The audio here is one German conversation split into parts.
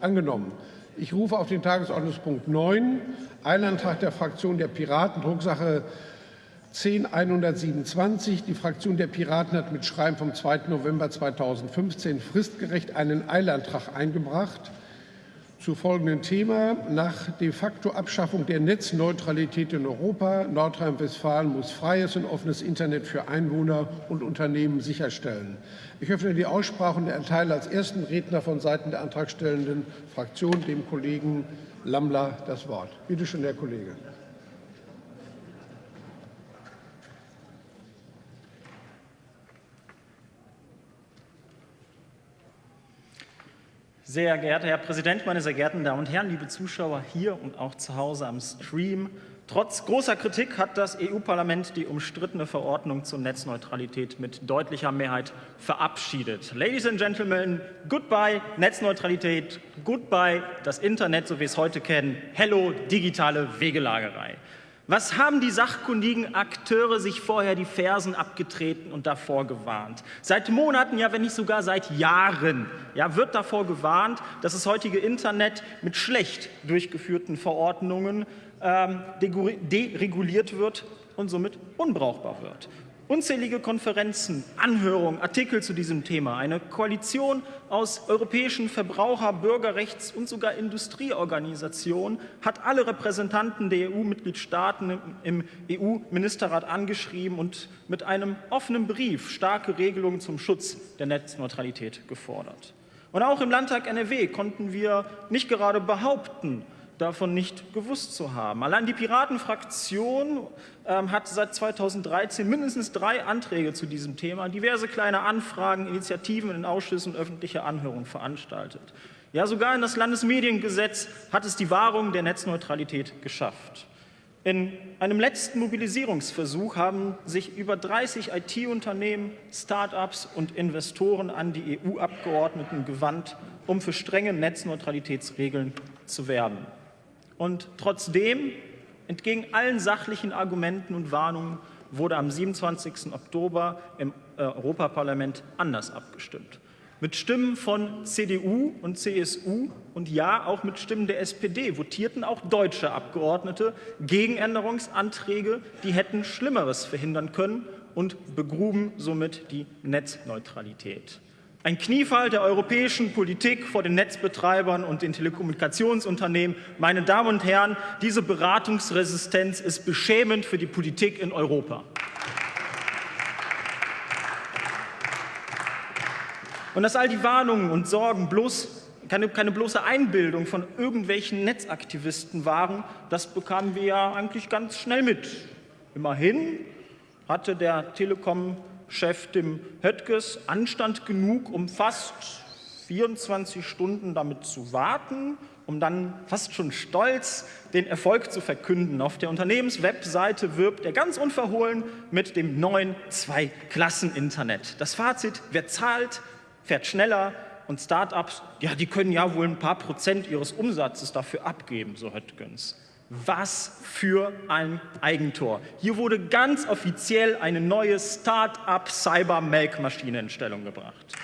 Angenommen. Ich rufe auf den Tagesordnungspunkt 9, Eilantrag der Fraktion der Piraten, Drucksache 10127. Die Fraktion der Piraten hat mit Schreiben vom 2. November 2015 fristgerecht einen Eilantrag eingebracht zu folgendem Thema. Nach de facto Abschaffung der Netzneutralität in Europa, Nordrhein-Westfalen muss freies und offenes Internet für Einwohner und Unternehmen sicherstellen. Ich öffne die Aussprache und erteile als ersten Redner von Seiten der antragstellenden Fraktion dem Kollegen Lammler das Wort. Bitte schön, Herr Kollege. Sehr geehrter Herr Präsident, meine sehr geehrten Damen und Herren, liebe Zuschauer hier und auch zu Hause am Stream. Trotz großer Kritik hat das EU-Parlament die umstrittene Verordnung zur Netzneutralität mit deutlicher Mehrheit verabschiedet. Ladies and Gentlemen, goodbye Netzneutralität, goodbye das Internet, so wie wir es heute kennen, hello digitale Wegelagerei. Was haben die sachkundigen Akteure sich vorher die Fersen abgetreten und davor gewarnt? Seit Monaten, ja wenn nicht sogar seit Jahren, ja, wird davor gewarnt, dass das heutige Internet mit schlecht durchgeführten Verordnungen ähm, dereguliert wird und somit unbrauchbar wird. Unzählige Konferenzen, Anhörungen, Artikel zu diesem Thema. Eine Koalition aus europäischen Verbraucher-, Bürgerrechts- und sogar Industrieorganisationen hat alle Repräsentanten der EU-Mitgliedstaaten im EU-Ministerrat angeschrieben und mit einem offenen Brief starke Regelungen zum Schutz der Netzneutralität gefordert. Und auch im Landtag NRW konnten wir nicht gerade behaupten, davon nicht gewusst zu haben. Allein die Piratenfraktion ähm, hat seit 2013 mindestens drei Anträge zu diesem Thema, diverse kleine Anfragen, Initiativen in Ausschüssen und öffentliche Anhörungen veranstaltet. Ja, sogar in das Landesmediengesetz hat es die Wahrung der Netzneutralität geschafft. In einem letzten Mobilisierungsversuch haben sich über 30 IT-Unternehmen, Start-ups und Investoren an die EU-Abgeordneten gewandt, um für strenge Netzneutralitätsregeln zu werben. Und trotzdem, entgegen allen sachlichen Argumenten und Warnungen, wurde am 27. Oktober im äh, Europaparlament anders abgestimmt. Mit Stimmen von CDU und CSU und ja, auch mit Stimmen der SPD votierten auch deutsche Abgeordnete gegen Änderungsanträge, die hätten Schlimmeres verhindern können und begruben somit die Netzneutralität. Ein Kniefall der europäischen Politik vor den Netzbetreibern und den Telekommunikationsunternehmen. Meine Damen und Herren, diese Beratungsresistenz ist beschämend für die Politik in Europa. Und dass all die Warnungen und Sorgen bloß keine, keine bloße Einbildung von irgendwelchen Netzaktivisten waren, das bekamen wir ja eigentlich ganz schnell mit. Immerhin hatte der Telekom Chef dem Höttges Anstand genug, um fast 24 Stunden damit zu warten, um dann fast schon stolz den Erfolg zu verkünden. Auf der Unternehmenswebseite wirbt er ganz unverhohlen mit dem neuen Zwei-Klassen-Internet. Das Fazit, wer zahlt, fährt schneller und Start-ups, ja, die können ja wohl ein paar Prozent ihres Umsatzes dafür abgeben, so Höttgens. Was für ein Eigentor. Hier wurde ganz offiziell eine neue Start-up Cyber-Melkmaschine in Stellung gebracht.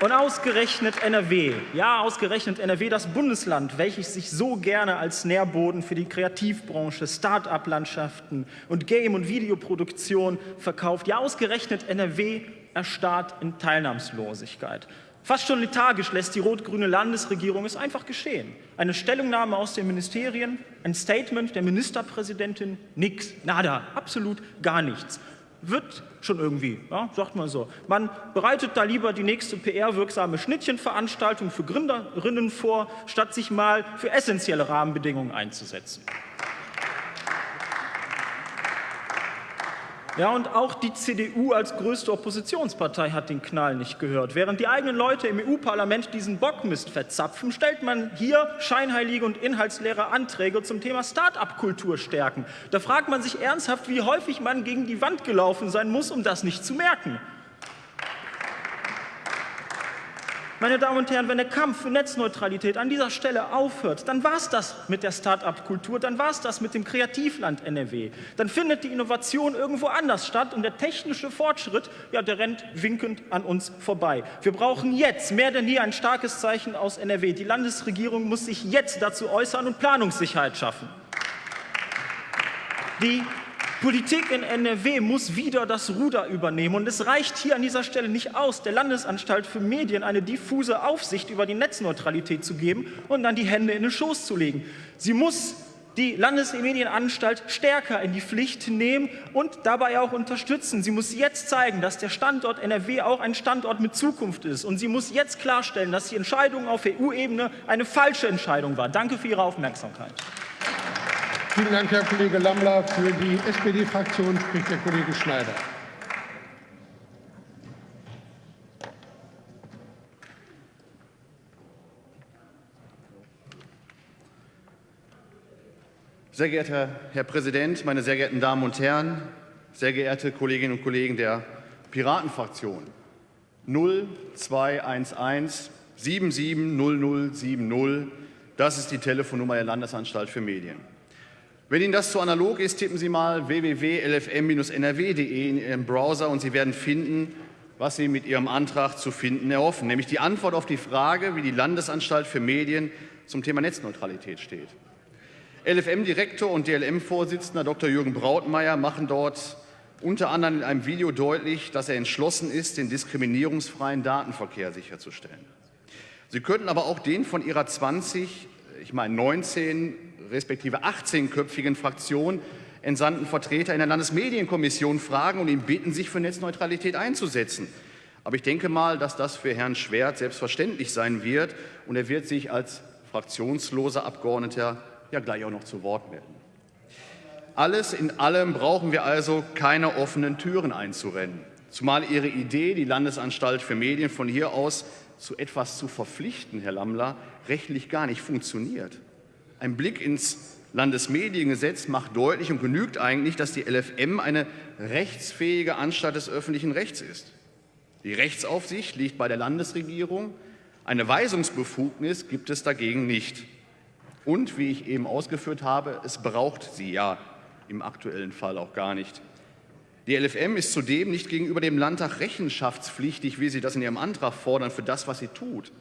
Und ausgerechnet NRW, ja, ausgerechnet NRW, das Bundesland, welches sich so gerne als Nährboden für die Kreativbranche, Start-up-Landschaften und Game- und Videoproduktion verkauft, ja, ausgerechnet NRW erstarrt in Teilnahmslosigkeit. Fast schon lethargisch lässt die rot-grüne Landesregierung es einfach geschehen. Eine Stellungnahme aus den Ministerien, ein Statement der Ministerpräsidentin, nix, nada, absolut gar nichts. Wird schon irgendwie, ja, sagt man so. Man bereitet da lieber die nächste PR-wirksame Schnittchenveranstaltung für Gründerinnen vor, statt sich mal für essentielle Rahmenbedingungen einzusetzen. Ja, und auch die CDU als größte Oppositionspartei hat den Knall nicht gehört. Während die eigenen Leute im EU-Parlament diesen Bockmist verzapfen, stellt man hier scheinheilige und inhaltsleere Anträge zum Thema Start-up-Kultur stärken. Da fragt man sich ernsthaft, wie häufig man gegen die Wand gelaufen sein muss, um das nicht zu merken. Meine Damen und Herren, wenn der Kampf für Netzneutralität an dieser Stelle aufhört, dann war es das mit der Start-up-Kultur, dann war es das mit dem Kreativland NRW. Dann findet die Innovation irgendwo anders statt und der technische Fortschritt, ja, der rennt winkend an uns vorbei. Wir brauchen jetzt mehr denn je ein starkes Zeichen aus NRW. Die Landesregierung muss sich jetzt dazu äußern und Planungssicherheit schaffen. Die Politik in NRW muss wieder das Ruder übernehmen. Und es reicht hier an dieser Stelle nicht aus, der Landesanstalt für Medien eine diffuse Aufsicht über die Netzneutralität zu geben und dann die Hände in den Schoß zu legen. Sie muss die Landesmedienanstalt stärker in die Pflicht nehmen und dabei auch unterstützen. Sie muss jetzt zeigen, dass der Standort NRW auch ein Standort mit Zukunft ist. Und sie muss jetzt klarstellen, dass die Entscheidung auf EU-Ebene eine falsche Entscheidung war. Danke für Ihre Aufmerksamkeit. Vielen Dank, Herr Kollege Lammler. Für die SPD-Fraktion spricht der Kollege Schneider. Sehr geehrter Herr Präsident, meine sehr geehrten Damen und Herren, sehr geehrte Kolleginnen und Kollegen der Piratenfraktion. 0211 770070, das ist die Telefonnummer der Landesanstalt für Medien. Wenn Ihnen das zu analog ist, tippen Sie mal www.lfm-nrw.de in Ihrem Browser und Sie werden finden, was Sie mit Ihrem Antrag zu finden erhoffen, nämlich die Antwort auf die Frage, wie die Landesanstalt für Medien zum Thema Netzneutralität steht. LFM-Direktor und DLM-Vorsitzender Dr. Jürgen Brautmeier machen dort unter anderem in einem Video deutlich, dass er entschlossen ist, den diskriminierungsfreien Datenverkehr sicherzustellen. Sie könnten aber auch den von Ihrer 20, ich meine 19 respektive 18-köpfigen Fraktion entsandten Vertreter in der Landesmedienkommission fragen und ihn bitten, sich für Netzneutralität einzusetzen. Aber ich denke mal, dass das für Herrn Schwert selbstverständlich sein wird und er wird sich als fraktionsloser Abgeordneter ja gleich auch noch zu Wort melden. Alles in allem brauchen wir also keine offenen Türen einzurennen. Zumal Ihre Idee, die Landesanstalt für Medien von hier aus zu etwas zu verpflichten, Herr Lammler, rechtlich gar nicht funktioniert. Ein Blick ins Landesmediengesetz macht deutlich und genügt eigentlich, dass die LFM eine rechtsfähige Anstalt des öffentlichen Rechts ist. Die Rechtsaufsicht liegt bei der Landesregierung. Eine Weisungsbefugnis gibt es dagegen nicht. Und wie ich eben ausgeführt habe, es braucht sie ja im aktuellen Fall auch gar nicht. Die LFM ist zudem nicht gegenüber dem Landtag rechenschaftspflichtig, wie Sie das in Ihrem Antrag fordern, für das, was sie tut.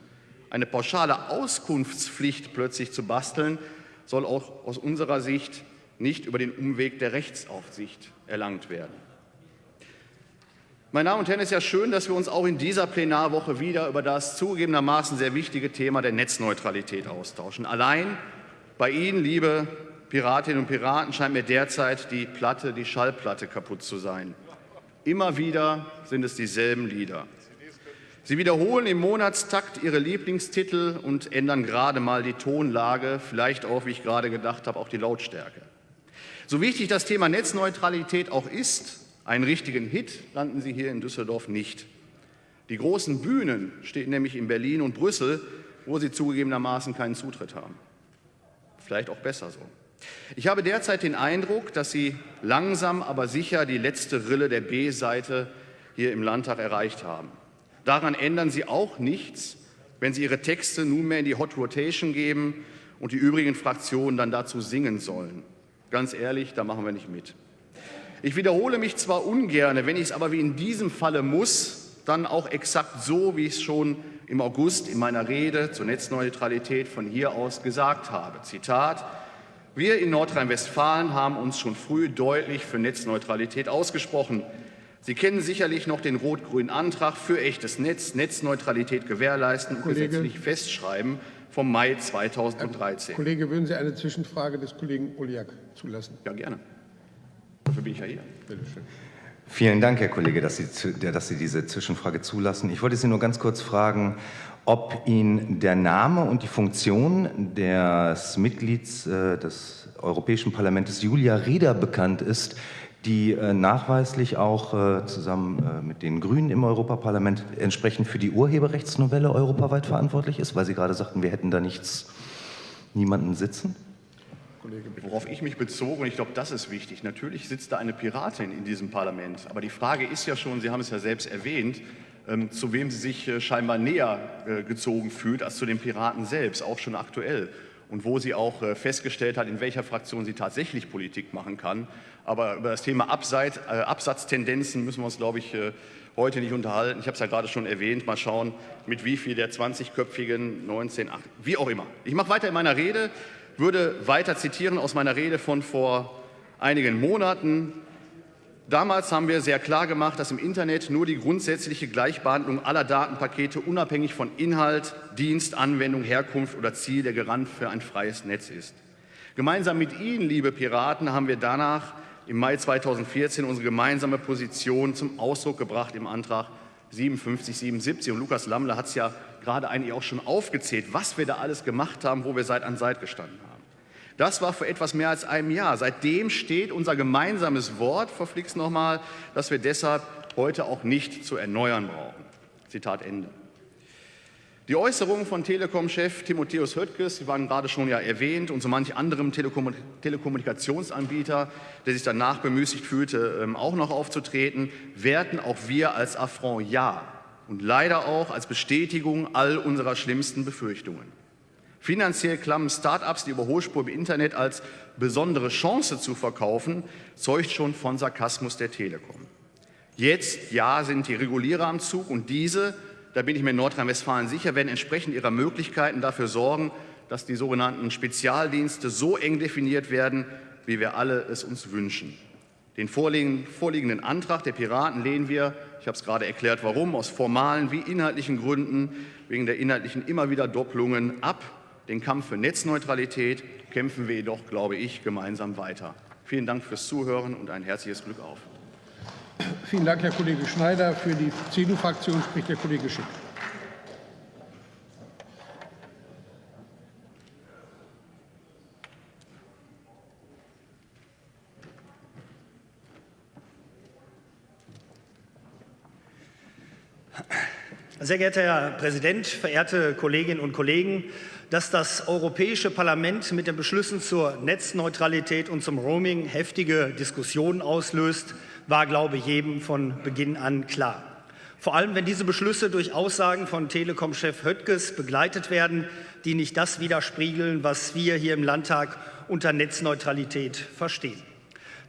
Eine pauschale Auskunftspflicht plötzlich zu basteln, soll auch aus unserer Sicht nicht über den Umweg der Rechtsaufsicht erlangt werden. Meine Damen und Herren, es ist ja schön, dass wir uns auch in dieser Plenarwoche wieder über das zugegebenermaßen sehr wichtige Thema der Netzneutralität austauschen. Allein bei Ihnen, liebe Piratinnen und Piraten, scheint mir derzeit die Platte, die Schallplatte kaputt zu sein. Immer wieder sind es dieselben Lieder. Sie wiederholen im Monatstakt Ihre Lieblingstitel und ändern gerade mal die Tonlage, vielleicht auch, wie ich gerade gedacht habe, auch die Lautstärke. So wichtig das Thema Netzneutralität auch ist, einen richtigen Hit landen Sie hier in Düsseldorf nicht. Die großen Bühnen stehen nämlich in Berlin und Brüssel, wo Sie zugegebenermaßen keinen Zutritt haben. Vielleicht auch besser so. Ich habe derzeit den Eindruck, dass Sie langsam, aber sicher die letzte Rille der B-Seite hier im Landtag erreicht haben. Daran ändern Sie auch nichts, wenn Sie Ihre Texte nunmehr in die Hot Rotation geben und die übrigen Fraktionen dann dazu singen sollen. Ganz ehrlich, da machen wir nicht mit. Ich wiederhole mich zwar ungern, wenn ich es aber wie in diesem Falle muss, dann auch exakt so, wie ich es schon im August in meiner Rede zur Netzneutralität von hier aus gesagt habe. Zitat, wir in Nordrhein-Westfalen haben uns schon früh deutlich für Netzneutralität ausgesprochen. Sie kennen sicherlich noch den rot-grünen Antrag für echtes Netz, Netzneutralität gewährleisten und Kollege. gesetzlich festschreiben vom Mai 2013. Herr Kollege, würden Sie eine Zwischenfrage des Kollegen Oliak zulassen? Ja, gerne. Dafür bin ich ja hier. Bitte schön. Vielen Dank, Herr Kollege, dass Sie, dass Sie diese Zwischenfrage zulassen. Ich wollte Sie nur ganz kurz fragen, ob Ihnen der Name und die Funktion des Mitglieds äh, des Europäischen Parlaments Julia Rieder bekannt ist, die äh, nachweislich auch äh, zusammen äh, mit den Grünen im Europaparlament entsprechend für die Urheberrechtsnovelle europaweit verantwortlich ist, weil Sie gerade sagten, wir hätten da nichts, niemanden sitzen? Worauf ich mich bezog, und ich glaube, das ist wichtig, natürlich sitzt da eine Piratin in diesem Parlament. Aber die Frage ist ja schon, Sie haben es ja selbst erwähnt, ähm, zu wem sie sich äh, scheinbar näher äh, gezogen fühlt als zu den Piraten selbst, auch schon aktuell. Und wo sie auch äh, festgestellt hat, in welcher Fraktion sie tatsächlich Politik machen kann. Aber über das Thema Abseit, Absatztendenzen müssen wir uns, glaube ich, heute nicht unterhalten. Ich habe es ja gerade schon erwähnt. Mal schauen, mit wie viel der 20-köpfigen 19, 8, wie auch immer. Ich mache weiter in meiner Rede, würde weiter zitieren aus meiner Rede von vor einigen Monaten. Damals haben wir sehr klar gemacht, dass im Internet nur die grundsätzliche Gleichbehandlung aller Datenpakete unabhängig von Inhalt, Dienst, Anwendung, Herkunft oder Ziel der Garant für ein freies Netz ist. Gemeinsam mit Ihnen, liebe Piraten, haben wir danach im Mai 2014 unsere gemeinsame Position zum Ausdruck gebracht im Antrag 5777. Und Lukas Lammler hat es ja gerade eigentlich auch schon aufgezählt, was wir da alles gemacht haben, wo wir Seit an Seit gestanden haben. Das war vor etwas mehr als einem Jahr. Seitdem steht unser gemeinsames Wort, verflixt nochmal, dass wir deshalb heute auch nicht zu erneuern brauchen. Zitat Ende. Die Äußerungen von Telekom-Chef Timotheus Höttges, die waren gerade schon ja erwähnt, und so manch anderem Telekom Telekommunikationsanbieter, der sich danach bemüßigt fühlte, ähm, auch noch aufzutreten, werten auch wir als Affront ja und leider auch als Bestätigung all unserer schlimmsten Befürchtungen. Finanziell klammen Start-ups die Überholspur im Internet als besondere Chance zu verkaufen, zeugt schon von Sarkasmus der Telekom. Jetzt, ja, sind die Regulierer am Zug und diese, da bin ich mir in Nordrhein-Westfalen sicher, werden entsprechend ihrer Möglichkeiten dafür sorgen, dass die sogenannten Spezialdienste so eng definiert werden, wie wir alle es uns wünschen. Den vorliegenden Antrag der Piraten lehnen wir, ich habe es gerade erklärt, warum, aus formalen wie inhaltlichen Gründen, wegen der inhaltlichen immer wieder Doppelungen ab. Den Kampf für Netzneutralität kämpfen wir jedoch, glaube ich, gemeinsam weiter. Vielen Dank fürs Zuhören und ein herzliches Glück auf. Vielen Dank, Herr Kollege Schneider. Für die CDU-Fraktion spricht der Kollege Schick. Sehr geehrter Herr Präsident, verehrte Kolleginnen und Kollegen! Dass das Europäische Parlament mit den Beschlüssen zur Netzneutralität und zum Roaming heftige Diskussionen auslöst, war, glaube ich, jedem von Beginn an klar. Vor allem, wenn diese Beschlüsse durch Aussagen von Telekom-Chef Höttges begleitet werden, die nicht das widerspiegeln, was wir hier im Landtag unter Netzneutralität verstehen.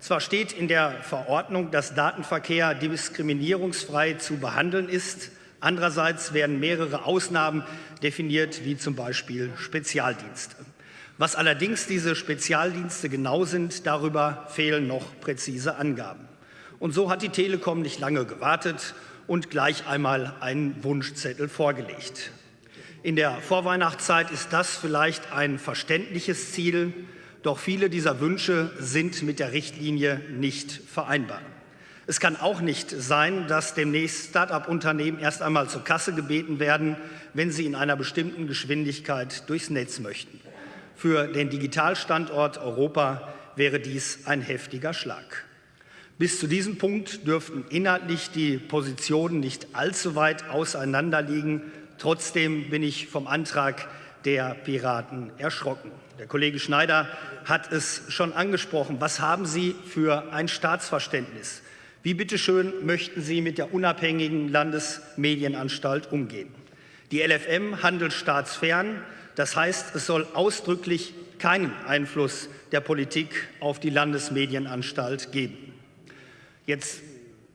Zwar steht in der Verordnung, dass Datenverkehr diskriminierungsfrei zu behandeln ist, Andererseits werden mehrere Ausnahmen definiert, wie zum Beispiel Spezialdienste. Was allerdings diese Spezialdienste genau sind, darüber fehlen noch präzise Angaben. Und so hat die Telekom nicht lange gewartet und gleich einmal einen Wunschzettel vorgelegt. In der Vorweihnachtszeit ist das vielleicht ein verständliches Ziel, doch viele dieser Wünsche sind mit der Richtlinie nicht vereinbar. Es kann auch nicht sein, dass demnächst Start-up-Unternehmen erst einmal zur Kasse gebeten werden, wenn sie in einer bestimmten Geschwindigkeit durchs Netz möchten. Für den Digitalstandort Europa wäre dies ein heftiger Schlag. Bis zu diesem Punkt dürften inhaltlich die Positionen nicht allzu weit auseinanderliegen. Trotzdem bin ich vom Antrag der Piraten erschrocken. Der Kollege Schneider hat es schon angesprochen. Was haben Sie für ein Staatsverständnis? Wie bitteschön möchten Sie mit der unabhängigen Landesmedienanstalt umgehen? Die LFM handelt staatsfern, das heißt, es soll ausdrücklich keinen Einfluss der Politik auf die Landesmedienanstalt geben. Jetzt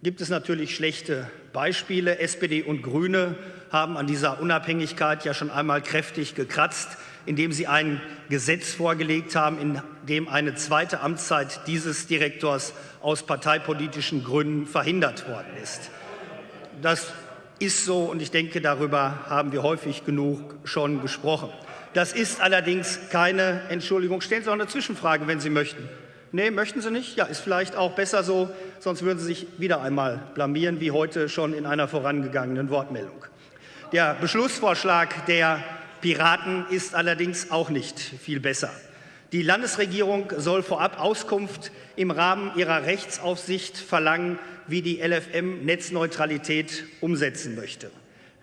gibt es natürlich schlechte Beispiele. SPD und Grüne haben an dieser Unabhängigkeit ja schon einmal kräftig gekratzt indem sie ein Gesetz vorgelegt haben, in dem eine zweite Amtszeit dieses Direktors aus parteipolitischen Gründen verhindert worden ist. Das ist so und ich denke, darüber haben wir häufig genug schon gesprochen. Das ist allerdings keine Entschuldigung. Stellen Sie auch eine Zwischenfrage, wenn Sie möchten. Nee, möchten Sie nicht? Ja, ist vielleicht auch besser so, sonst würden Sie sich wieder einmal blamieren, wie heute schon in einer vorangegangenen Wortmeldung. Der Beschlussvorschlag der Piraten ist allerdings auch nicht viel besser. Die Landesregierung soll vorab Auskunft im Rahmen ihrer Rechtsaufsicht verlangen, wie die LFM Netzneutralität umsetzen möchte.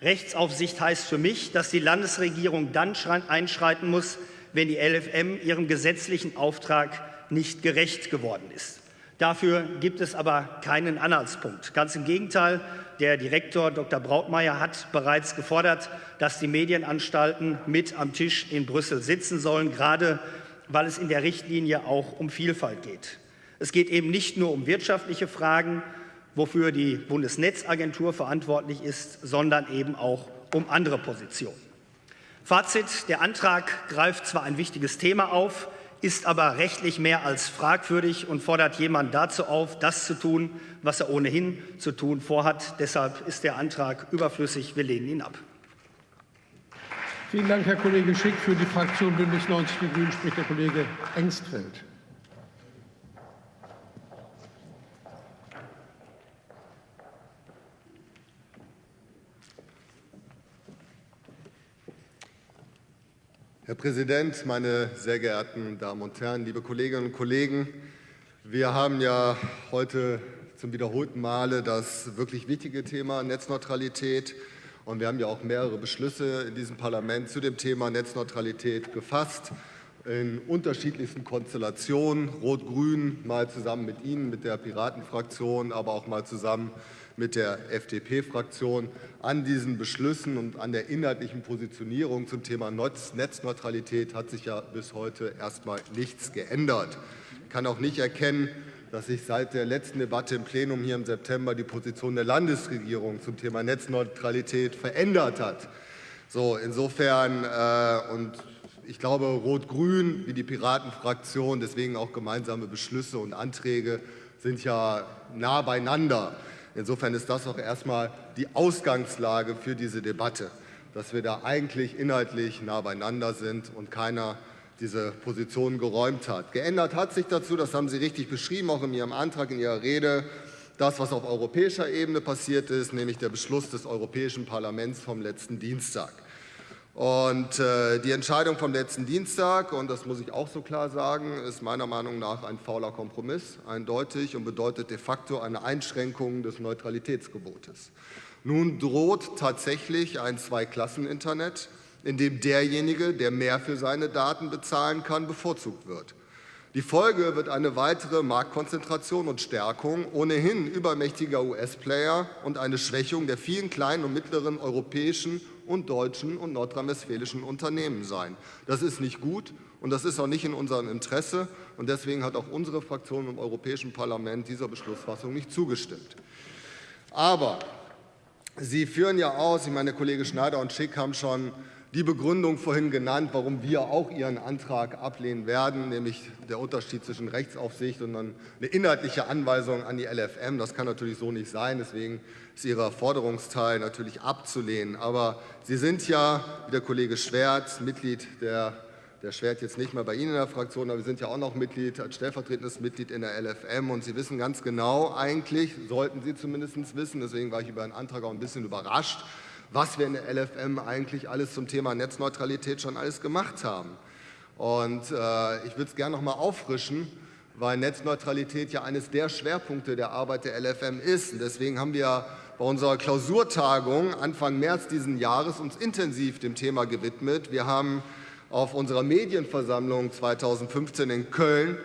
Rechtsaufsicht heißt für mich, dass die Landesregierung dann einschreiten muss, wenn die LFM ihrem gesetzlichen Auftrag nicht gerecht geworden ist. Dafür gibt es aber keinen Anhaltspunkt. Ganz im Gegenteil, Der Direktor Dr. Brautmeier hat bereits gefordert, dass die Medienanstalten mit am Tisch in Brüssel sitzen sollen, gerade weil es in der Richtlinie auch um Vielfalt geht. Es geht eben nicht nur um wirtschaftliche Fragen, wofür die Bundesnetzagentur verantwortlich ist, sondern eben auch um andere Positionen. Fazit, der Antrag greift zwar ein wichtiges Thema auf, ist aber rechtlich mehr als fragwürdig und fordert jemand dazu auf, das zu tun, was er ohnehin zu tun vorhat. Deshalb ist der Antrag überflüssig. Wir lehnen ihn ab. Vielen Dank, Herr Kollege Schick. Für die Fraktion Bündnis 90 Die Grünen spricht der Kollege Engstfeld. Herr Präsident, meine sehr geehrten Damen und Herren, liebe Kolleginnen und Kollegen! Wir haben ja heute zum wiederholten Male das wirklich wichtige Thema Netzneutralität. Und wir haben ja auch mehrere Beschlüsse in diesem Parlament zu dem Thema Netzneutralität gefasst, in unterschiedlichsten Konstellationen, Rot-Grün, mal zusammen mit Ihnen, mit der Piratenfraktion, aber auch mal zusammen mit der FDP-Fraktion an diesen Beschlüssen und an der inhaltlichen Positionierung zum Thema Netzneutralität hat sich ja bis heute erst mal nichts geändert. Ich kann auch nicht erkennen, dass sich seit der letzten Debatte im Plenum hier im September die Position der Landesregierung zum Thema Netzneutralität verändert hat. So, insofern äh, und ich glaube, Rot-Grün wie die Piratenfraktion, deswegen auch gemeinsame Beschlüsse und Anträge, sind ja nah beieinander. Insofern ist das auch erstmal die Ausgangslage für diese Debatte, dass wir da eigentlich inhaltlich nah beieinander sind und keiner diese Position geräumt hat. Geändert hat sich dazu, das haben Sie richtig beschrieben, auch in Ihrem Antrag, in Ihrer Rede, das, was auf europäischer Ebene passiert ist, nämlich der Beschluss des Europäischen Parlaments vom letzten Dienstag. Und äh, die Entscheidung vom letzten Dienstag, und das muss ich auch so klar sagen, ist meiner Meinung nach ein fauler Kompromiss, eindeutig und bedeutet de facto eine Einschränkung des Neutralitätsgebotes. Nun droht tatsächlich ein Zweiklassen-Internet, in dem derjenige, der mehr für seine Daten bezahlen kann, bevorzugt wird. Die Folge wird eine weitere Marktkonzentration und Stärkung ohnehin übermächtiger US-Player und eine Schwächung der vielen kleinen und mittleren europäischen und deutschen und nordrhein-westfälischen Unternehmen sein. Das ist nicht gut und das ist auch nicht in unserem Interesse. Und deswegen hat auch unsere Fraktion im Europäischen Parlament dieser Beschlussfassung nicht zugestimmt. Aber Sie führen ja aus, ich meine, Kollege Schneider und Schick haben schon die Begründung vorhin genannt, warum wir auch Ihren Antrag ablehnen werden, nämlich der Unterschied zwischen Rechtsaufsicht und dann eine inhaltliche Anweisung an die LFM. Das kann natürlich so nicht sein. Deswegen ist Ihr Forderungsteil natürlich abzulehnen. Aber Sie sind ja, wie der Kollege Schwert, Mitglied der der Schwert jetzt nicht mehr bei Ihnen in der Fraktion, aber wir sind ja auch noch Mitglied, als stellvertretendes Mitglied in der LFM und Sie wissen ganz genau eigentlich, sollten Sie zumindest wissen, deswegen war ich über den Antrag auch ein bisschen überrascht, was wir in der LFM eigentlich alles zum Thema Netzneutralität schon alles gemacht haben. Und äh, ich würde es gerne noch mal auffrischen, weil Netzneutralität ja eines der Schwerpunkte der Arbeit der LFM ist. Und deswegen haben wir bei unserer Klausurtagung Anfang März diesen Jahres uns intensiv dem Thema gewidmet. Wir haben auf unserer Medienversammlung 2015 in Köln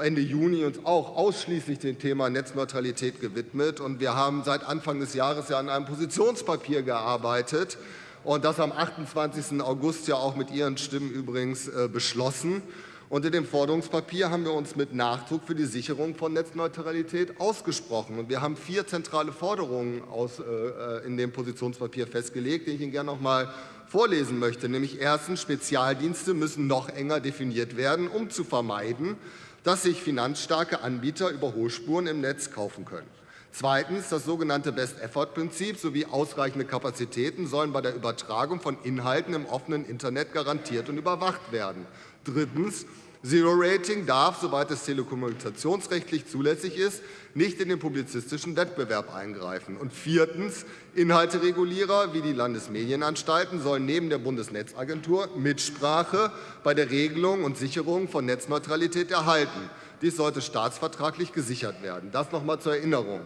Ende Juni uns auch ausschließlich dem Thema Netzneutralität gewidmet. Und wir haben seit Anfang des Jahres ja an einem Positionspapier gearbeitet und das am 28. August ja auch mit Ihren Stimmen übrigens äh, beschlossen. Und in dem Forderungspapier haben wir uns mit Nachdruck für die Sicherung von Netzneutralität ausgesprochen. Und wir haben vier zentrale Forderungen aus, äh, äh in dem Positionspapier festgelegt, die ich Ihnen gerne noch mal vorlesen möchte. Nämlich erstens, Spezialdienste müssen noch enger definiert werden, um zu vermeiden, dass sich finanzstarke Anbieter Überholspuren im Netz kaufen können. Zweitens, das sogenannte Best-Effort-Prinzip sowie ausreichende Kapazitäten sollen bei der Übertragung von Inhalten im offenen Internet garantiert und überwacht werden. Drittens, Zero-Rating darf, soweit es telekommunikationsrechtlich zulässig ist, nicht in den publizistischen Wettbewerb eingreifen. Und viertens, Inhalteregulierer wie die Landesmedienanstalten sollen neben der Bundesnetzagentur Mitsprache bei der Regelung und Sicherung von Netzneutralität erhalten. Dies sollte staatsvertraglich gesichert werden. Das noch einmal zur Erinnerung.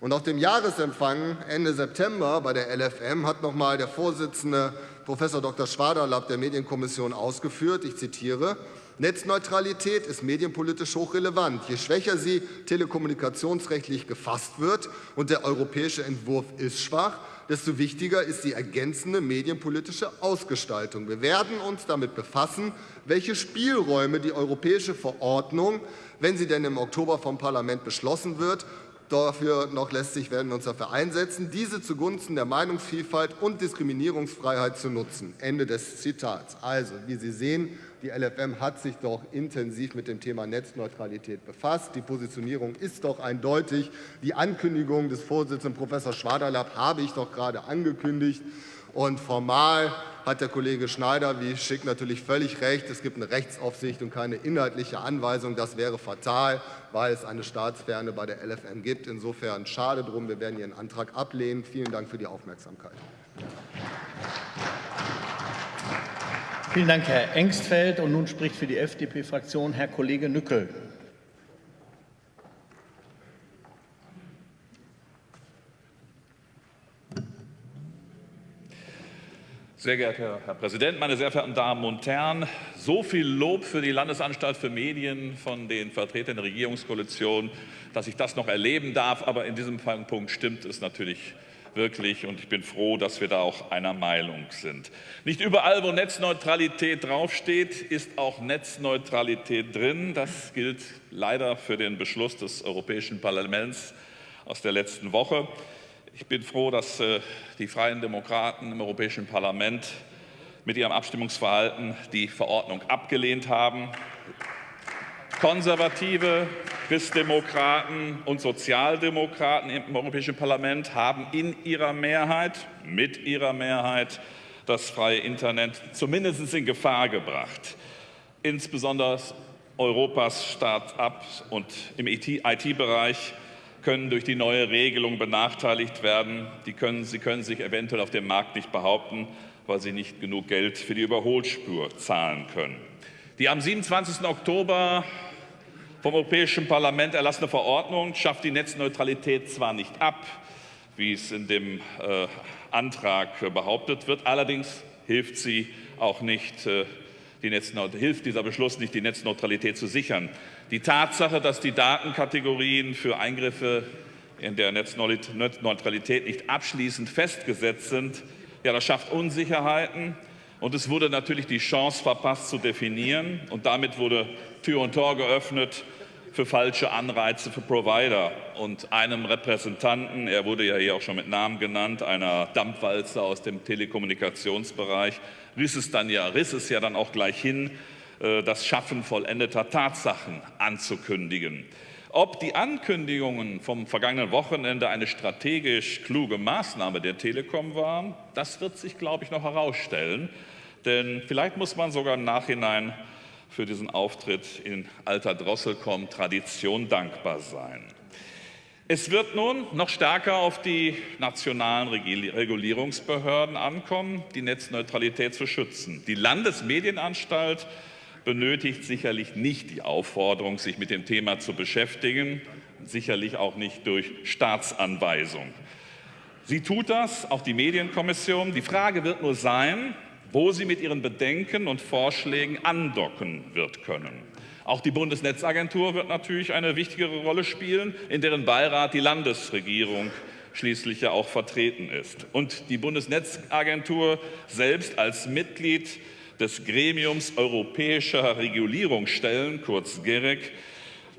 Und auf dem Jahresempfang Ende September bei der LFM hat noch einmal der Vorsitzende Prof. Dr. Schwaderlapp der Medienkommission ausgeführt. Ich zitiere. Netzneutralität ist medienpolitisch hochrelevant. Je schwächer sie telekommunikationsrechtlich gefasst wird und der europäische Entwurf ist schwach, desto wichtiger ist die ergänzende medienpolitische Ausgestaltung. Wir werden uns damit befassen, welche Spielräume die europäische Verordnung, wenn sie denn im Oktober vom Parlament beschlossen wird, dafür noch lässt sich, werden wir uns dafür einsetzen, diese zugunsten der Meinungsvielfalt und Diskriminierungsfreiheit zu nutzen. Ende des Zitats. Also, wie Sie sehen, die LFM hat sich doch intensiv mit dem Thema Netzneutralität befasst. Die Positionierung ist doch eindeutig. Die Ankündigung des Vorsitzenden Prof. Schwaderlapp habe ich doch gerade angekündigt. Und formal hat der Kollege Schneider, wie Schick, natürlich völlig recht. Es gibt eine Rechtsaufsicht und keine inhaltliche Anweisung. Das wäre fatal, weil es eine Staatsferne bei der LFM gibt. Insofern schade drum. Wir werden Ihren Antrag ablehnen. Vielen Dank für die Aufmerksamkeit. Vielen Dank, Herr Engstfeld. Und nun spricht für die FDP-Fraktion Herr Kollege Nückel. Sehr geehrter Herr Präsident, meine sehr verehrten Damen und Herren! So viel Lob für die Landesanstalt für Medien von den Vertretern der Regierungskoalition, dass ich das noch erleben darf. Aber in diesem Punkt stimmt es natürlich wirklich. Und ich bin froh, dass wir da auch einer Meinung sind. Nicht überall, wo Netzneutralität draufsteht, ist auch Netzneutralität drin. Das gilt leider für den Beschluss des Europäischen Parlaments aus der letzten Woche. Ich bin froh, dass äh, die Freien Demokraten im Europäischen Parlament mit ihrem Abstimmungsverhalten die Verordnung abgelehnt haben. Konservative, Christdemokraten und Sozialdemokraten im Europäischen Parlament haben in ihrer Mehrheit, mit ihrer Mehrheit, das freie Internet zumindest in Gefahr gebracht. Insbesondere Europas Start-ups und im IT-Bereich können durch die neue Regelung benachteiligt werden. Die können, sie können sich eventuell auf dem Markt nicht behaupten, weil sie nicht genug Geld für die Überholspur zahlen können. Die am 27. Oktober vom Europäischen Parlament erlassene Verordnung schafft die Netzneutralität zwar nicht ab, wie es in dem äh, Antrag behauptet wird, allerdings hilft sie auch nicht, äh, die hilft dieser Beschluss nicht, die Netzneutralität zu sichern. Die Tatsache, dass die Datenkategorien für Eingriffe in der Netzneutralität nicht abschließend festgesetzt sind, ja, das schafft Unsicherheiten. Und es wurde natürlich die Chance verpasst, zu definieren. Und damit wurde Tür und Tor geöffnet für falsche Anreize für Provider. Und einem Repräsentanten, er wurde ja hier auch schon mit Namen genannt, einer Dampfwalze aus dem Telekommunikationsbereich, riss es, dann ja, riss es ja dann auch gleich hin, äh, das Schaffen vollendeter Tatsachen anzukündigen. Ob die Ankündigungen vom vergangenen Wochenende eine strategisch kluge Maßnahme der Telekom waren, das wird sich, glaube ich, noch herausstellen. Denn vielleicht muss man sogar im Nachhinein für diesen Auftritt in alter Drosselkomm-Tradition dankbar sein. Es wird nun noch stärker auf die nationalen Regulierungsbehörden ankommen, die Netzneutralität zu schützen. Die Landesmedienanstalt benötigt sicherlich nicht die Aufforderung, sich mit dem Thema zu beschäftigen, sicherlich auch nicht durch Staatsanweisung. Sie tut das, auch die Medienkommission. Die Frage wird nur sein, wo sie mit ihren Bedenken und Vorschlägen andocken wird können. Auch die Bundesnetzagentur wird natürlich eine wichtigere Rolle spielen, in deren Beirat die Landesregierung schließlich ja auch vertreten ist. Und die Bundesnetzagentur selbst als Mitglied des Gremiums Europäischer Regulierungsstellen, kurz GEREK,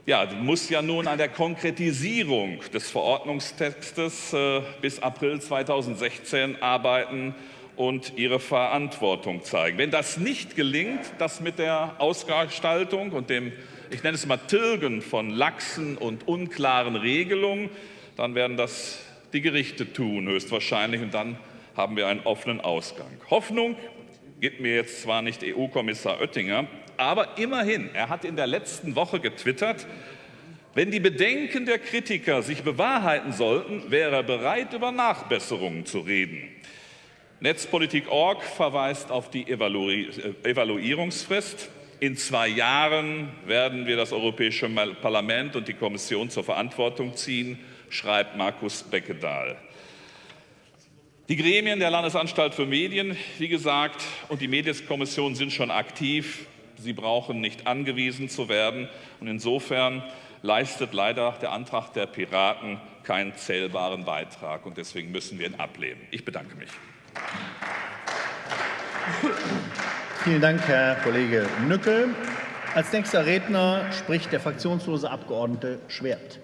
ja, muss ja nun an der Konkretisierung des Verordnungstextes äh, bis April 2016 arbeiten und ihre Verantwortung zeigen. Wenn das nicht gelingt, das mit der Ausgestaltung und dem, ich nenne es mal Tilgen von laxen und unklaren Regelungen, dann werden das die Gerichte tun, höchstwahrscheinlich, und dann haben wir einen offenen Ausgang. Hoffnung gibt mir jetzt zwar nicht EU-Kommissar Oettinger, aber immerhin, er hat in der letzten Woche getwittert, wenn die Bedenken der Kritiker sich bewahrheiten sollten, wäre er bereit, über Nachbesserungen zu reden. Netzpolitik.org verweist auf die äh, Evaluierungsfrist. In zwei Jahren werden wir das Europäische Parlament und die Kommission zur Verantwortung ziehen, schreibt Markus Beckedahl. Die Gremien der Landesanstalt für Medien, wie gesagt, und die Medienkommission sind schon aktiv. Sie brauchen nicht angewiesen zu werden. Und insofern leistet leider der Antrag der Piraten keinen zählbaren Beitrag. Und deswegen müssen wir ihn ablehnen. Ich bedanke mich. Vielen Dank, Herr Kollege Nückel. Als nächster Redner spricht der fraktionslose Abgeordnete Schwert.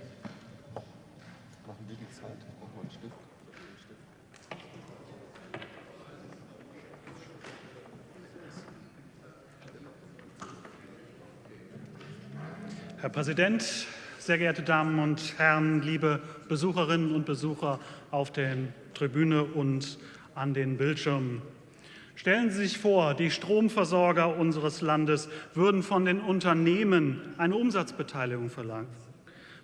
Herr Präsident, sehr geehrte Damen und Herren, liebe Besucherinnen und Besucher auf der Tribüne und an den Bildschirmen. Stellen Sie sich vor, die Stromversorger unseres Landes würden von den Unternehmen eine Umsatzbeteiligung verlangen.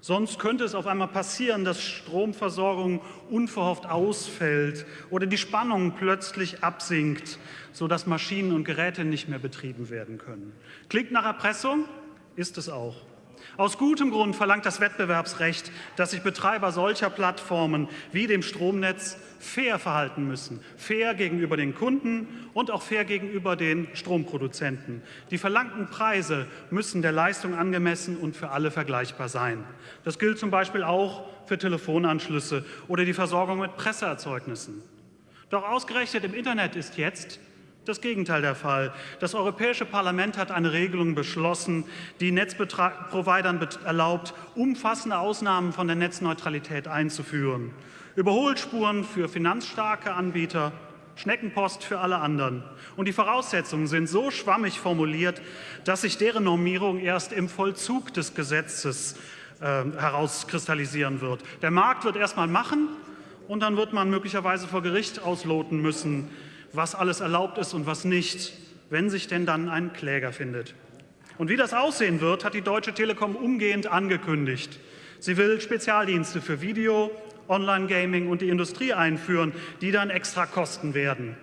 Sonst könnte es auf einmal passieren, dass Stromversorgung unverhofft ausfällt oder die Spannung plötzlich absinkt, sodass Maschinen und Geräte nicht mehr betrieben werden können. Klingt nach Erpressung? Ist es auch. Aus gutem Grund verlangt das Wettbewerbsrecht, dass sich Betreiber solcher Plattformen wie dem Stromnetz fair verhalten müssen. Fair gegenüber den Kunden und auch fair gegenüber den Stromproduzenten. Die verlangten Preise müssen der Leistung angemessen und für alle vergleichbar sein. Das gilt zum Beispiel auch für Telefonanschlüsse oder die Versorgung mit Presseerzeugnissen. Doch ausgerechnet im Internet ist jetzt das Gegenteil der Fall. Das Europäische Parlament hat eine Regelung beschlossen, die Netzprovidern erlaubt, umfassende Ausnahmen von der Netzneutralität einzuführen. Überholspuren für finanzstarke Anbieter, Schneckenpost für alle anderen. Und die Voraussetzungen sind so schwammig formuliert, dass sich deren Normierung erst im Vollzug des Gesetzes äh, herauskristallisieren wird. Der Markt wird erst mal machen und dann wird man möglicherweise vor Gericht ausloten müssen, was alles erlaubt ist und was nicht, wenn sich denn dann ein Kläger findet. Und wie das aussehen wird, hat die Deutsche Telekom umgehend angekündigt. Sie will Spezialdienste für Video, Online-Gaming und die Industrie einführen, die dann extra kosten werden.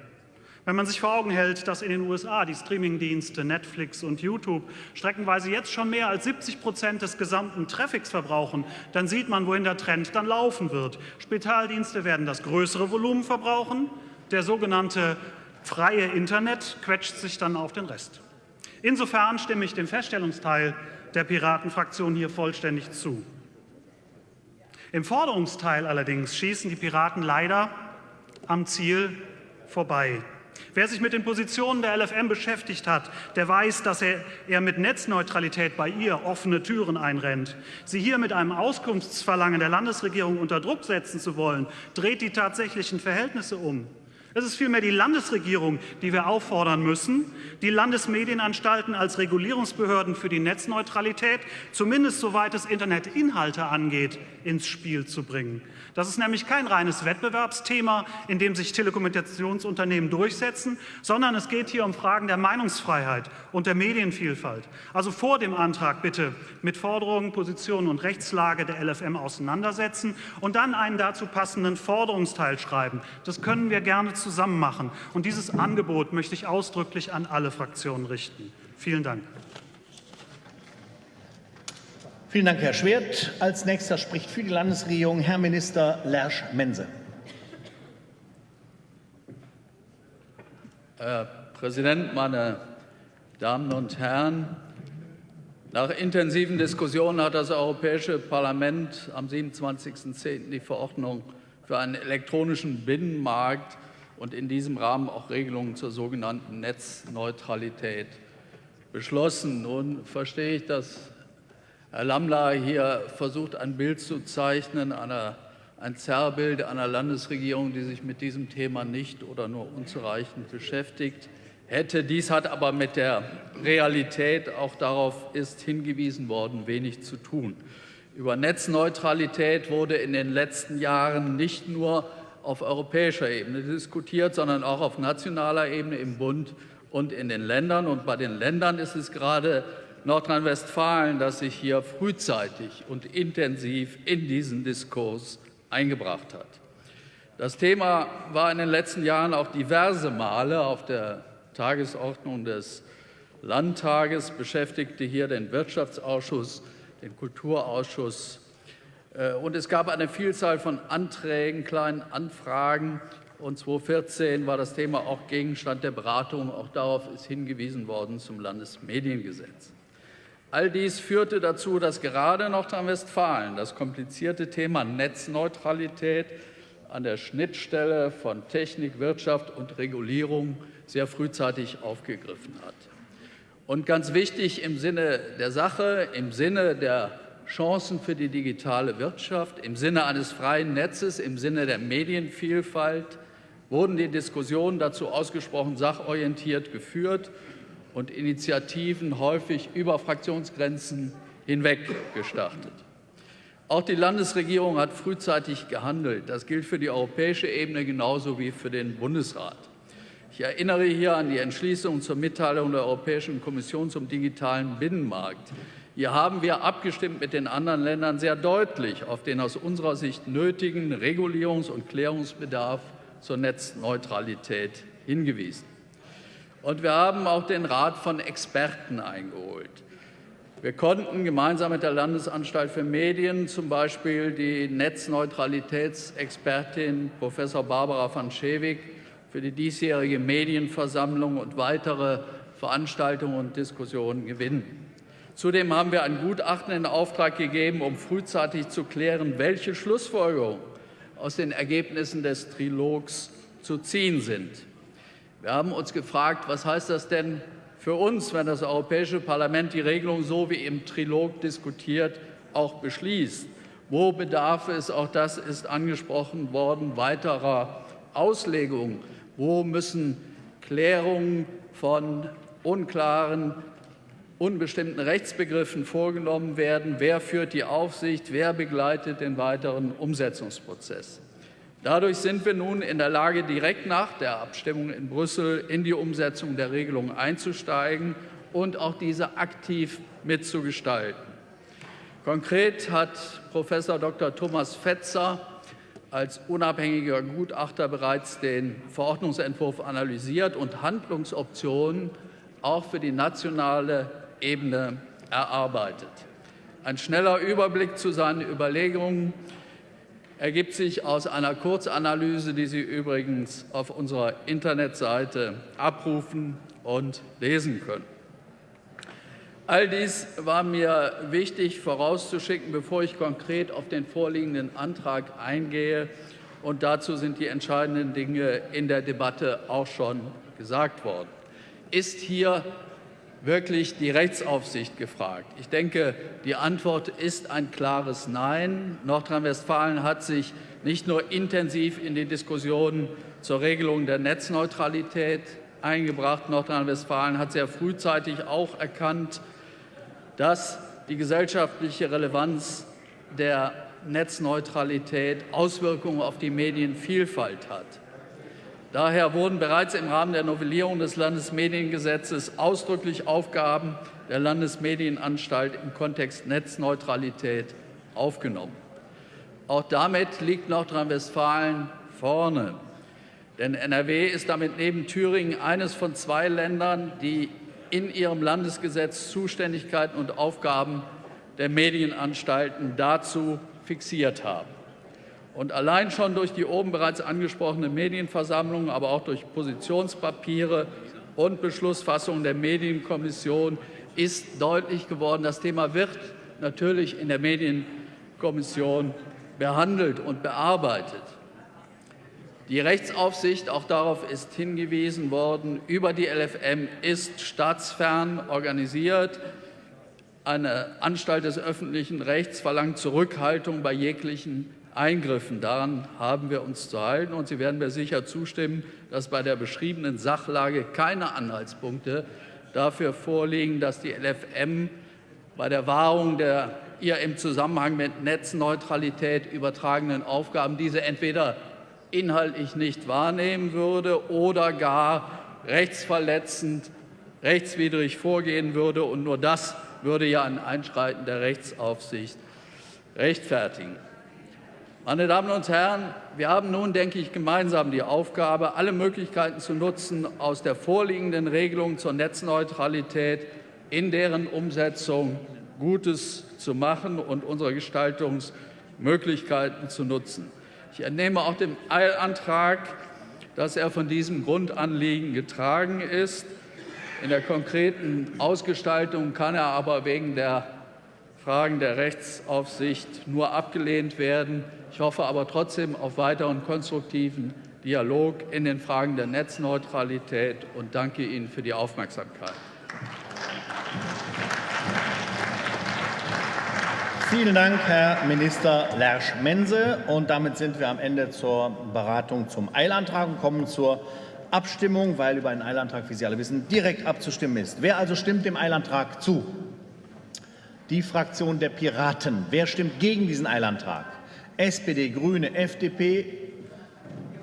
Wenn man sich vor Augen hält, dass in den USA die Streamingdienste Netflix und YouTube streckenweise jetzt schon mehr als 70 Prozent des gesamten Traffics verbrauchen, dann sieht man, wohin der Trend dann laufen wird. Spezialdienste werden das größere Volumen verbrauchen, der sogenannte freie Internet quetscht sich dann auf den Rest. Insofern stimme ich dem Feststellungsteil der Piratenfraktion hier vollständig zu. Im Forderungsteil allerdings schießen die Piraten leider am Ziel vorbei. Wer sich mit den Positionen der LFM beschäftigt hat, der weiß, dass er, er mit Netzneutralität bei ihr offene Türen einrennt. Sie hier mit einem Auskunftsverlangen der Landesregierung unter Druck setzen zu wollen, dreht die tatsächlichen Verhältnisse um. Es ist vielmehr die Landesregierung, die wir auffordern müssen, die Landesmedienanstalten als Regulierungsbehörden für die Netzneutralität, zumindest soweit es Internetinhalte angeht, ins Spiel zu bringen. Das ist nämlich kein reines Wettbewerbsthema, in dem sich Telekommunikationsunternehmen durchsetzen, sondern es geht hier um Fragen der Meinungsfreiheit und der Medienvielfalt. Also vor dem Antrag bitte mit Forderungen, Positionen und Rechtslage der LFM auseinandersetzen und dann einen dazu passenden Forderungsteil schreiben. Das können wir gerne zusammen machen. Und dieses Angebot möchte ich ausdrücklich an alle Fraktionen richten. Vielen Dank. Vielen Dank, Herr Schwert. Als nächster spricht für die Landesregierung Herr Minister Lersch-Mense. Herr Präsident, meine Damen und Herren! Nach intensiven Diskussionen hat das Europäische Parlament am 27.10. die Verordnung für einen elektronischen Binnenmarkt und in diesem Rahmen auch Regelungen zur sogenannten Netzneutralität beschlossen. Nun verstehe ich, dass Herr Lamla hier versucht, ein Bild zu zeichnen, einer, ein Zerrbild einer Landesregierung, die sich mit diesem Thema nicht oder nur unzureichend beschäftigt hätte. Dies hat aber mit der Realität, auch darauf ist hingewiesen worden, wenig zu tun. Über Netzneutralität wurde in den letzten Jahren nicht nur auf europäischer Ebene diskutiert, sondern auch auf nationaler Ebene im Bund und in den Ländern. Und bei den Ländern ist es gerade Nordrhein-Westfalen, das sich hier frühzeitig und intensiv in diesen Diskurs eingebracht hat. Das Thema war in den letzten Jahren auch diverse Male auf der Tagesordnung des Landtages, beschäftigte hier den Wirtschaftsausschuss, den Kulturausschuss. Äh, und es gab eine Vielzahl von Anträgen, kleinen Anfragen und 2014 war das Thema auch Gegenstand der Beratung. Auch darauf ist hingewiesen worden zum Landesmediengesetz. All dies führte dazu, dass gerade Nordrhein-Westfalen das komplizierte Thema Netzneutralität an der Schnittstelle von Technik, Wirtschaft und Regulierung sehr frühzeitig aufgegriffen hat. Und ganz wichtig im Sinne der Sache, im Sinne der Chancen für die digitale Wirtschaft, im Sinne eines freien Netzes, im Sinne der Medienvielfalt wurden die Diskussionen dazu ausgesprochen sachorientiert geführt und Initiativen häufig über Fraktionsgrenzen hinweg gestartet. Auch die Landesregierung hat frühzeitig gehandelt. Das gilt für die europäische Ebene genauso wie für den Bundesrat. Ich erinnere hier an die Entschließung zur Mitteilung der Europäischen Kommission zum digitalen Binnenmarkt. Hier haben wir abgestimmt mit den anderen Ländern sehr deutlich auf den aus unserer Sicht nötigen Regulierungs- und Klärungsbedarf zur Netzneutralität hingewiesen. Und wir haben auch den Rat von Experten eingeholt. Wir konnten gemeinsam mit der Landesanstalt für Medien zum Beispiel die Netzneutralitätsexpertin Professor Barbara van Schewig für die diesjährige Medienversammlung und weitere Veranstaltungen und Diskussionen gewinnen. Zudem haben wir ein Gutachten in Auftrag gegeben, um frühzeitig zu klären, welche Schlussfolgerungen aus den Ergebnissen des Trilogs zu ziehen sind. Wir haben uns gefragt, was heißt das denn für uns, wenn das Europäische Parlament die Regelung so wie im Trilog diskutiert auch beschließt? Wo bedarf es, auch das ist angesprochen worden, weiterer Auslegungen? Wo müssen Klärungen von unklaren, unbestimmten Rechtsbegriffen vorgenommen werden? Wer führt die Aufsicht? Wer begleitet den weiteren Umsetzungsprozess? Dadurch sind wir nun in der Lage, direkt nach der Abstimmung in Brüssel in die Umsetzung der Regelung einzusteigen und auch diese aktiv mitzugestalten. Konkret hat Professor Dr. Thomas Fetzer als unabhängiger Gutachter bereits den Verordnungsentwurf analysiert und Handlungsoptionen auch für die nationale Ebene erarbeitet. Ein schneller Überblick zu seinen Überlegungen ergibt sich aus einer Kurzanalyse, die Sie übrigens auf unserer Internetseite abrufen und lesen können. All dies war mir wichtig vorauszuschicken, bevor ich konkret auf den vorliegenden Antrag eingehe. Und dazu sind die entscheidenden Dinge in der Debatte auch schon gesagt worden. Ist hier wirklich die Rechtsaufsicht gefragt? Ich denke, die Antwort ist ein klares Nein. Nordrhein-Westfalen hat sich nicht nur intensiv in die Diskussionen zur Regelung der Netzneutralität eingebracht. Nordrhein-Westfalen hat sehr frühzeitig auch erkannt, dass die gesellschaftliche Relevanz der Netzneutralität Auswirkungen auf die Medienvielfalt hat. Daher wurden bereits im Rahmen der Novellierung des Landesmediengesetzes ausdrücklich Aufgaben der Landesmedienanstalt im Kontext Netzneutralität aufgenommen. Auch damit liegt Nordrhein-Westfalen vorne. Denn NRW ist damit neben Thüringen eines von zwei Ländern, die in ihrem Landesgesetz Zuständigkeiten und Aufgaben der Medienanstalten dazu fixiert haben. Und allein schon durch die oben bereits angesprochene Medienversammlung, aber auch durch Positionspapiere und Beschlussfassungen der Medienkommission ist deutlich geworden, das Thema wird natürlich in der Medienkommission behandelt und bearbeitet. Die Rechtsaufsicht, auch darauf ist hingewiesen worden, über die LFM ist staatsfern organisiert. Eine Anstalt des öffentlichen Rechts verlangt Zurückhaltung bei jeglichen Eingriffen. Daran haben wir uns zu halten. Und Sie werden mir sicher zustimmen, dass bei der beschriebenen Sachlage keine Anhaltspunkte dafür vorliegen, dass die LFM bei der Wahrung der ihr im Zusammenhang mit Netzneutralität übertragenen Aufgaben diese entweder inhaltlich nicht wahrnehmen würde oder gar rechtsverletzend, rechtswidrig vorgehen würde. Und nur das würde ja ein Einschreiten der Rechtsaufsicht rechtfertigen. Meine Damen und Herren, wir haben nun, denke ich, gemeinsam die Aufgabe, alle Möglichkeiten zu nutzen, aus der vorliegenden Regelung zur Netzneutralität in deren Umsetzung Gutes zu machen und unsere Gestaltungsmöglichkeiten zu nutzen. Ich entnehme auch dem Eilantrag, dass er von diesem Grundanliegen getragen ist. In der konkreten Ausgestaltung kann er aber wegen der Fragen der Rechtsaufsicht nur abgelehnt werden. Ich hoffe aber trotzdem auf weiteren konstruktiven Dialog in den Fragen der Netzneutralität und danke Ihnen für die Aufmerksamkeit. Vielen Dank, Herr Minister Lersch-Mense. Und damit sind wir am Ende zur Beratung zum Eilantrag und kommen zur Abstimmung, weil über einen Eilantrag, wie Sie alle wissen, direkt abzustimmen ist. Wer also stimmt dem Eilantrag zu? Die Fraktion der Piraten. Wer stimmt gegen diesen Eilantrag? SPD, Grüne, FDP.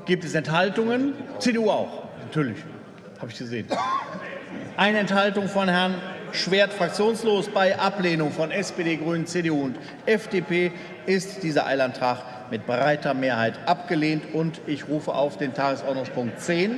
Gibt es Enthaltungen? CDU auch. Natürlich, habe ich gesehen. Eine Enthaltung von Herrn Schwert fraktionslos. Bei Ablehnung von SPD, Grünen, CDU und FDP ist dieser Eilantrag mit breiter Mehrheit abgelehnt. Und ich rufe auf den Tagesordnungspunkt 10